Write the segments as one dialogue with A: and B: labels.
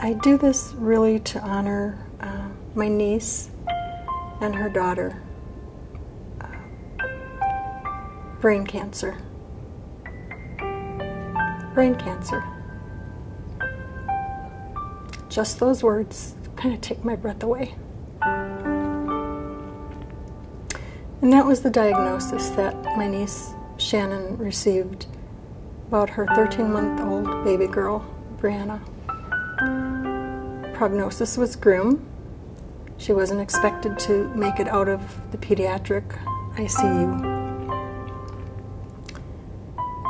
A: I do this really to honor uh, my niece and her daughter. Uh, brain cancer. Brain cancer. Just those words kind of take my breath away. And that was the diagnosis that my niece Shannon received about her 13 month old baby girl, Brianna. Prognosis was grim. She wasn't expected to make it out of the pediatric ICU.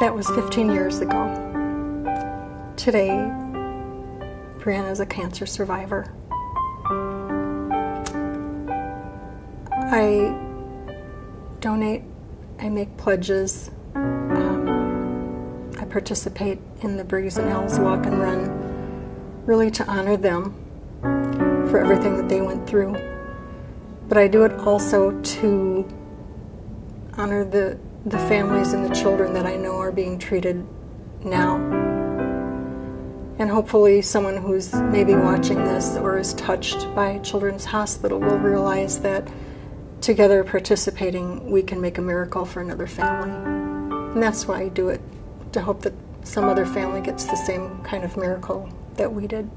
A: That was 15 years ago. Today, Brianna is a cancer survivor. I donate, I make pledges, um, I participate in the Briggs and Al's Walk and Run, really to honor them for everything that they went through. But I do it also to honor the, the families and the children that I know are being treated now. And hopefully, someone who's maybe watching this or is touched by Children's Hospital will realize that together participating, we can make a miracle for another family. And that's why I do it, to hope that some other family gets the same kind of miracle that we did.